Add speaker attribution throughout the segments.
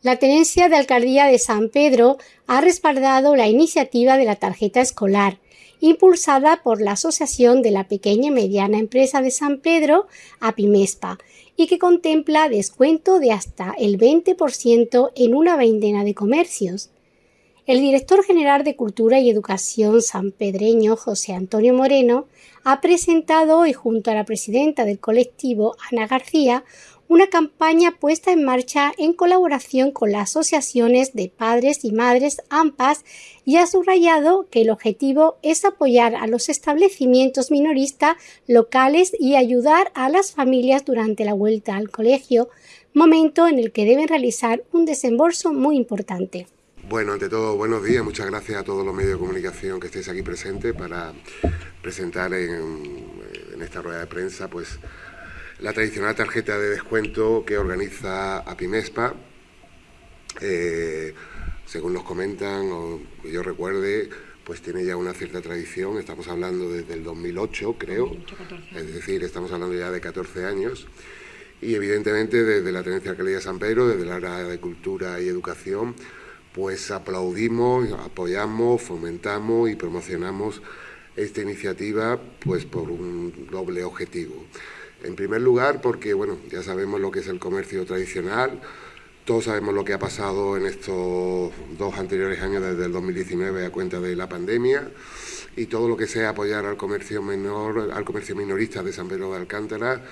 Speaker 1: La Tenencia de Alcaldía de San Pedro ha respaldado la iniciativa de la tarjeta escolar, impulsada por la Asociación de la Pequeña y Mediana Empresa de San Pedro, APIMESPA, y que contempla descuento de hasta el 20% en una veintena de comercios. El director general de Cultura y Educación sanpedreño, José Antonio Moreno, ha presentado hoy junto a la presidenta del colectivo, Ana García, una campaña puesta en marcha en colaboración con las asociaciones de padres y madres AMPAS y ha subrayado que el objetivo es apoyar a los establecimientos minoristas locales y ayudar a las familias durante la vuelta al colegio, momento en el que deben realizar un desembolso muy importante.
Speaker 2: Bueno, ante todo, buenos días. Muchas gracias a todos los medios de comunicación que estéis aquí presentes para presentar en, en esta rueda de prensa pues la tradicional tarjeta de descuento que organiza APIMESPA. Eh, según nos comentan, o que yo recuerde, pues tiene ya una cierta tradición, estamos hablando desde el 2008, creo, es decir, estamos hablando ya de 14 años, y evidentemente desde la Tenencia de Alcaldía de San Pedro, desde el área de Cultura y Educación, pues aplaudimos, apoyamos, fomentamos y promocionamos esta iniciativa pues por un doble objetivo. En primer lugar, porque bueno, ya sabemos lo que es el comercio tradicional, todos sabemos lo que ha pasado en estos dos anteriores años, desde el 2019 a cuenta de la pandemia, y todo lo que sea apoyar al comercio menor, al comercio minorista de San Pedro de Alcántara,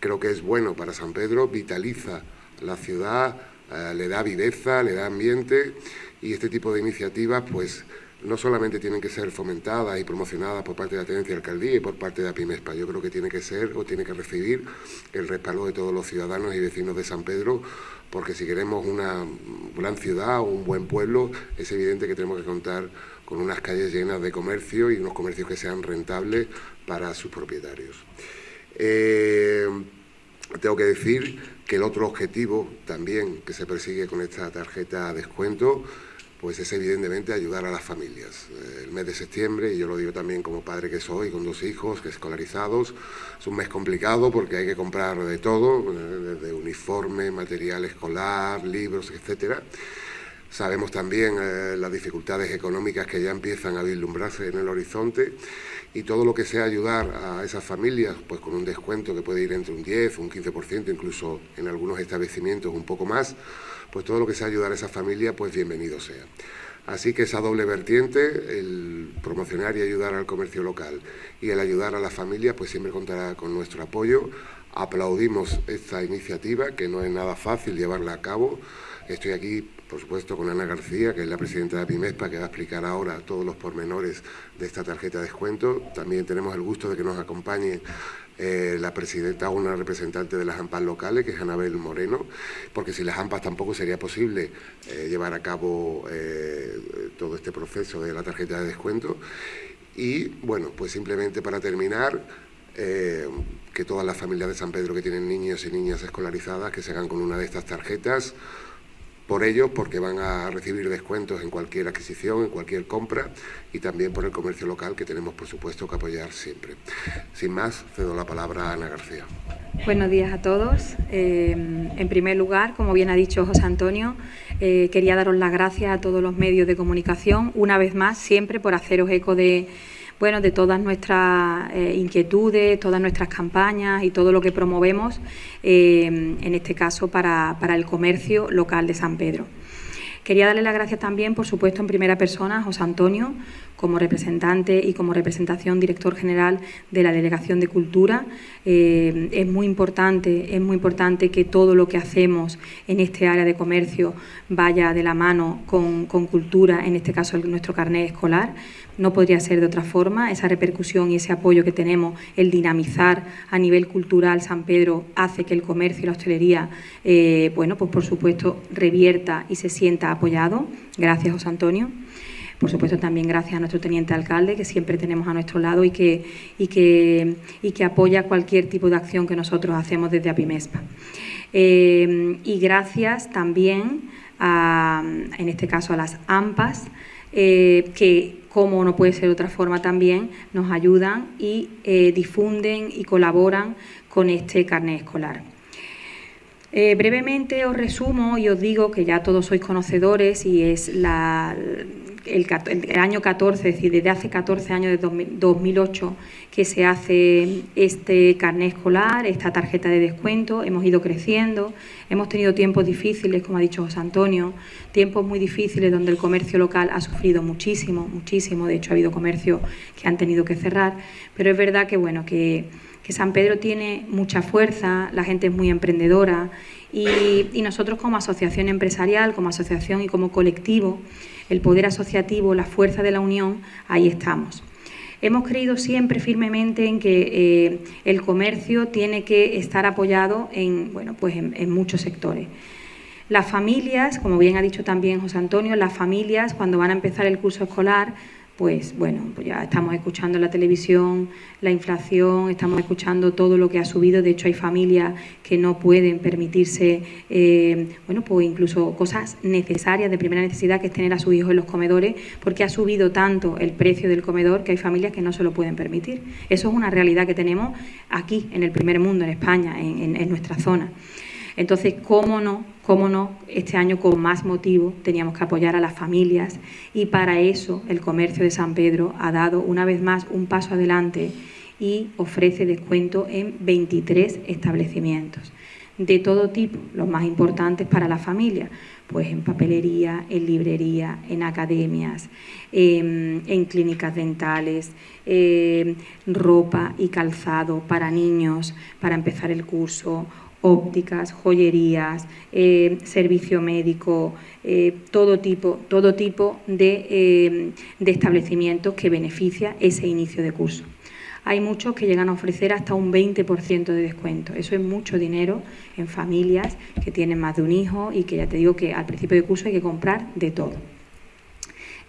Speaker 2: creo que es bueno para San Pedro, vitaliza la ciudad, eh, le da viveza, le da ambiente, y este tipo de iniciativas, pues no solamente tienen que ser fomentadas y promocionadas por parte de la Tenencia de Alcaldía y por parte de APIMESPA, yo creo que tiene que ser o tiene que recibir el respaldo de todos los ciudadanos y vecinos de San Pedro, porque si queremos una gran ciudad o un buen pueblo, es evidente que tenemos que contar con unas calles llenas de comercio y unos comercios que sean rentables para sus propietarios. Eh, tengo que decir que el otro objetivo también que se persigue con esta tarjeta descuento pues es evidentemente ayudar a las familias. Eh, el mes de septiembre, y yo lo digo también como padre que soy, con dos hijos que escolarizados, es un mes complicado porque hay que comprar de todo, eh, desde uniforme, material escolar, libros, etcétera. Sabemos también eh, las dificultades económicas que ya empiezan a vislumbrarse en el horizonte y todo lo que sea ayudar a esas familias, pues con un descuento que puede ir entre un 10, un 15%, incluso en algunos establecimientos un poco más, pues todo lo que sea ayudar a esa familia, pues bienvenido sea. Así que esa doble vertiente, el promocionar y ayudar al comercio local y el ayudar a la familia, pues siempre contará con nuestro apoyo. Aplaudimos esta iniciativa, que no es nada fácil llevarla a cabo. Estoy aquí, por supuesto, con Ana García, que es la presidenta de APIMESPA, que va a explicar ahora todos los pormenores de esta tarjeta de descuento. También tenemos el gusto de que nos acompañe eh, la presidenta, una representante de las AMPAs locales, que es Anabel Moreno, porque sin las AMPAs tampoco sería posible eh, llevar a cabo eh, todo este proceso de la tarjeta de descuento. Y bueno, pues simplemente para terminar, que todas las familias de San Pedro que tienen niños y niñas escolarizadas, que se hagan con una de estas tarjetas, por ellos porque van a recibir descuentos en cualquier adquisición, en cualquier compra y también por el comercio local que tenemos por supuesto que apoyar siempre. Sin más, cedo la palabra a Ana García.
Speaker 3: Buenos días a todos. Eh, en primer lugar, como bien ha dicho José Antonio, eh, quería daros las gracias a todos los medios de comunicación, una vez más, siempre por haceros eco de bueno, de todas nuestras eh, inquietudes, todas nuestras campañas y todo lo que promovemos, eh, en este caso para, para el comercio local de San Pedro. Quería darle las gracias también, por supuesto, en primera persona a José Antonio, como representante y como representación director general de la Delegación de Cultura. Eh, es muy importante, es muy importante que todo lo que hacemos en este área de comercio vaya de la mano con, cultura, en este caso nuestro carnet escolar. No podría ser de otra forma. Esa repercusión y ese apoyo que tenemos, el dinamizar a nivel cultural San Pedro, hace que el comercio y la hostelería, eh, bueno, pues por supuesto, revierta y se sienta apoyado. Gracias, José Antonio. Por supuesto, también gracias a nuestro teniente alcalde, que siempre tenemos a nuestro lado y que, y que, y que apoya cualquier tipo de acción que nosotros hacemos desde APIMESPA. Eh, y gracias también, a, en este caso, a las AMPAs, eh, que, como no puede ser de otra forma también, nos ayudan y eh, difunden y colaboran con este carnet escolar. Eh, brevemente os resumo y os digo que ya todos sois conocedores y es la, el, año 14, es decir, desde hace 14 años, de 2008, que se hace este carnet escolar, esta tarjeta de descuento. Hemos ido creciendo, hemos tenido tiempos difíciles, como ha dicho José Antonio, tiempos muy difíciles donde el comercio local ha sufrido muchísimo, muchísimo. De hecho, ha habido comercios que han tenido que cerrar, pero es verdad que, bueno, que San Pedro tiene mucha fuerza, la gente es muy emprendedora y, nosotros como asociación empresarial, como asociación y como colectivo, el poder asociativo, la fuerza de la unión, ahí estamos. Hemos creído siempre firmemente en que eh, el comercio tiene que estar apoyado en, bueno, pues en muchos sectores. Las familias, como bien ha dicho también José Antonio, las familias cuando van a empezar el curso escolar pues bueno, pues ya estamos escuchando en la televisión la inflación, estamos escuchando todo lo que ha subido. De hecho, hay familias que no pueden permitirse, eh, bueno, pues incluso cosas necesarias de primera necesidad, que es tener a sus hijos en los comedores, porque ha subido tanto el precio del comedor que hay familias que no se lo pueden permitir. Eso es una realidad que tenemos aquí, en el primer mundo, en España, en nuestra zona. Entonces, ¿cómo no? ¿Cómo no? Este año con más motivo teníamos que apoyar a las familias y para eso el comercio de San Pedro ha dado una vez más un paso adelante y ofrece descuento en 23 establecimientos de todo tipo, los más importantes para la familia, pues en papelería, en librería, en academias, en, clínicas dentales, ropa y calzado para niños, para empezar el curso, ópticas, joyerías, eh, servicio médico, eh, todo tipo, todo tipo de, eh, de establecimientos que beneficia ese inicio de curso. Hay muchos que llegan a ofrecer hasta un 20% de descuento. Eso es mucho dinero en familias que tienen más de un hijo y que ya te digo que al principio de curso hay que comprar de todo.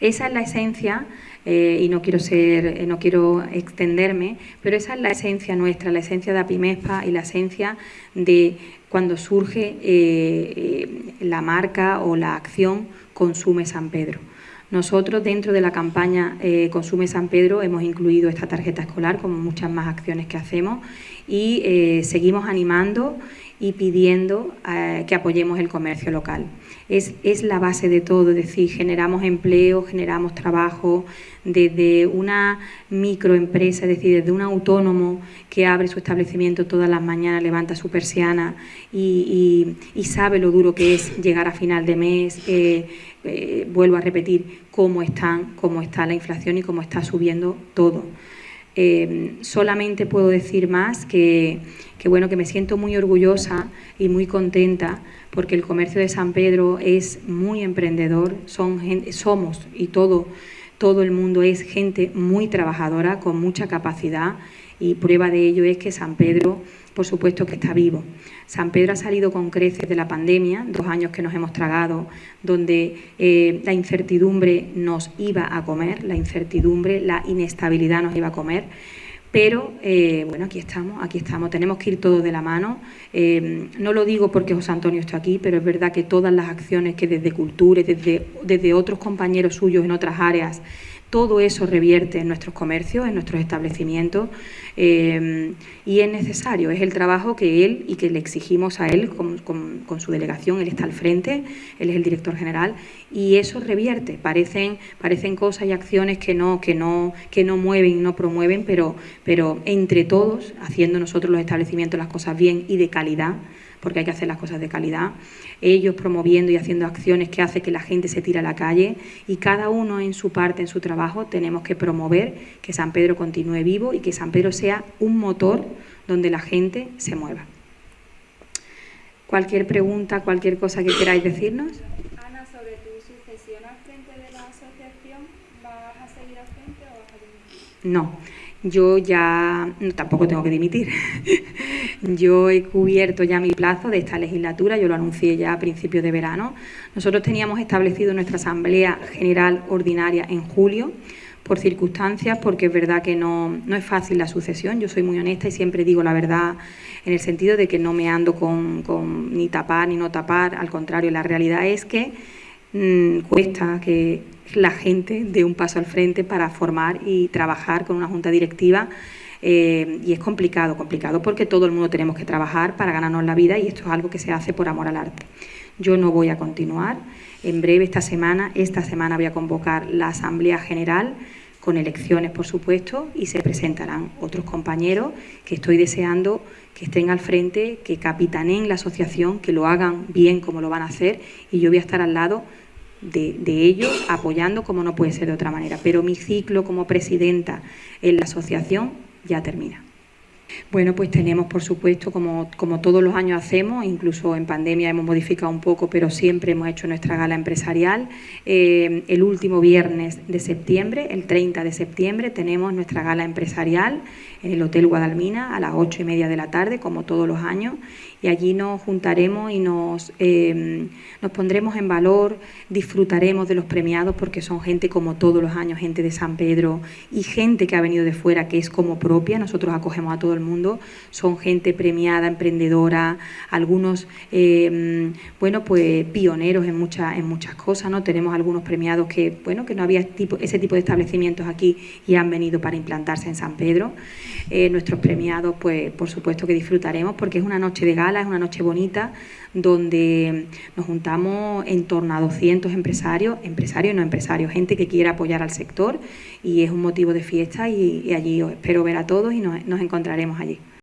Speaker 3: Esa es la esencia eh, y no quiero ser, eh, no quiero extenderme, pero esa es la esencia nuestra, la esencia de Apimespa y la esencia de cuando surge eh, la marca o la acción Consume San Pedro. Nosotros dentro de la campaña Consume San Pedro hemos incluido esta tarjeta escolar como muchas más acciones que hacemos y seguimos animando y pidiendo que apoyemos el comercio local es, la base de todo, es decir, generamos empleo, generamos trabajo desde una microempresa, es decir, desde un autónomo que abre su establecimiento todas las mañanas, levanta su persiana y, sabe lo duro que es llegar a final de mes. Eh, eh, vuelvo a repetir cómo están, cómo está la inflación y cómo está subiendo todo. Eh, solamente puedo decir más que, que, bueno, que me siento muy orgullosa y muy contenta porque el comercio de San Pedro es muy emprendedor, son somos y todo, todo el mundo es gente muy trabajadora, con mucha capacidad y prueba de ello es que San Pedro, por supuesto que está vivo. San Pedro ha salido con creces de la pandemia, dos años que nos hemos tragado, donde eh, la incertidumbre nos iba a comer, la incertidumbre, la inestabilidad nos iba a comer pero eh, bueno, aquí estamos, aquí estamos, tenemos que ir todos de la mano. Eh, no lo digo porque José Antonio está aquí, pero es verdad que todas las acciones que desde Cultura, desde, desde otros compañeros suyos en otras áreas, todo eso revierte en nuestros comercios, en nuestros establecimientos eh, y es necesario, es el trabajo que él y que le exigimos a él con, su delegación, él está al frente, él es el director general y eso revierte, parecen, parecen cosas y acciones que no, que no, que no mueven, no promueven, pero, pero entre todos, haciendo nosotros los establecimientos las cosas bien y de calidad, porque hay que hacer las cosas de calidad, ellos promoviendo y haciendo acciones que hacen que la gente se tire a la calle y cada uno en su parte, en su trabajo, tenemos que promover que San Pedro continúe vivo y que San Pedro sea un motor donde la gente se mueva. Cualquier pregunta, cualquier cosa que queráis decirnos.
Speaker 4: Sucesión al frente de la asociación, ¿vas a seguir al frente o vas a dimitir?
Speaker 3: No yo ya tampoco tengo que dimitir. yo he cubierto ya mi plazo de esta legislatura, yo lo anuncié ya a principios de verano. Nosotros teníamos establecido nuestra Asamblea General Ordinaria en julio por circunstancias, porque es verdad que no, no es fácil la sucesión. Yo soy muy honesta y siempre digo la verdad en el sentido de que no me ando con, con ni tapar ni no tapar, al contrario, la realidad es que mm, cuesta que la gente dé un paso al frente para formar y trabajar con una junta directiva Eh, y es complicado, complicado porque todo el mundo tenemos que trabajar para ganarnos la vida y esto es algo que se hace por amor al arte. Yo no voy a continuar. En breve, esta semana, esta semana voy a convocar la Asamblea General con elecciones, por supuesto, y se presentarán otros compañeros que estoy deseando que estén al frente, que capitaneen la asociación, que lo hagan bien como lo van a hacer y yo voy a estar al lado de, de, ellos apoyando como no puede ser de otra manera. Pero mi ciclo como presidenta en la asociación ya termina. Bueno, pues tenemos, por supuesto, como, como, todos los años hacemos, incluso en pandemia hemos modificado un poco, pero siempre hemos hecho nuestra gala empresarial. Eh, el último viernes de septiembre, el 30 de septiembre, tenemos nuestra gala empresarial en el Hotel Guadalmina a las ocho y media de la tarde, como todos los años, y allí nos juntaremos y nos, eh, nos pondremos en valor, disfrutaremos de los premiados porque son gente como todos los años, gente de San Pedro y gente que ha venido de fuera que es como propia, nosotros acogemos a todo el mundo, son gente premiada, emprendedora, algunos, eh, bueno, pues pioneros en, muchas en muchas cosas, ¿no? Tenemos algunos premiados que, bueno, que no había ese tipo de establecimientos aquí y han venido para implantarse en San Pedro. Eh, nuestros premiados, pues por supuesto que disfrutaremos porque es una noche de es una noche bonita donde nos juntamos en torno a 200 empresarios, empresarios y no empresarios, gente que quiera apoyar al sector y es un motivo de fiesta y, y allí os espero ver a todos y nos, nos encontraremos allí.